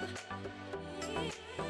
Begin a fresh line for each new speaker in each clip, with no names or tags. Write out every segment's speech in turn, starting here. You.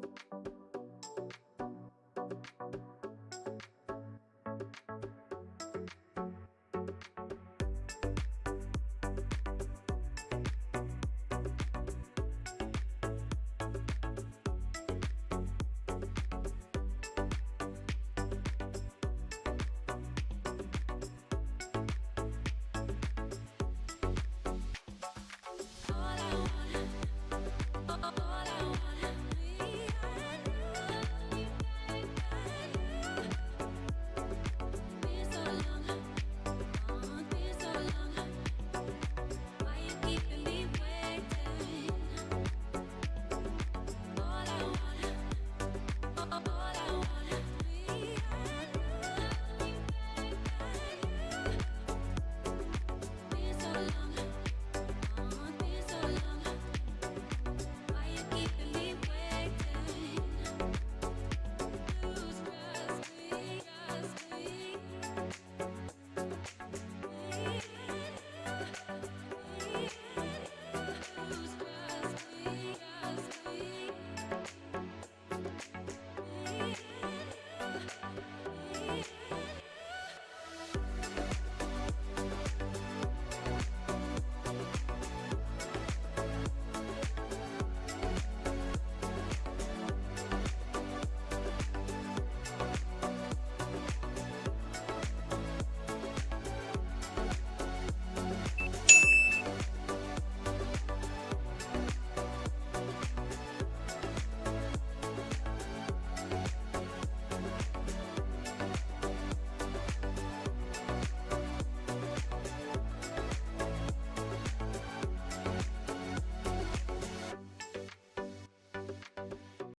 Thank you.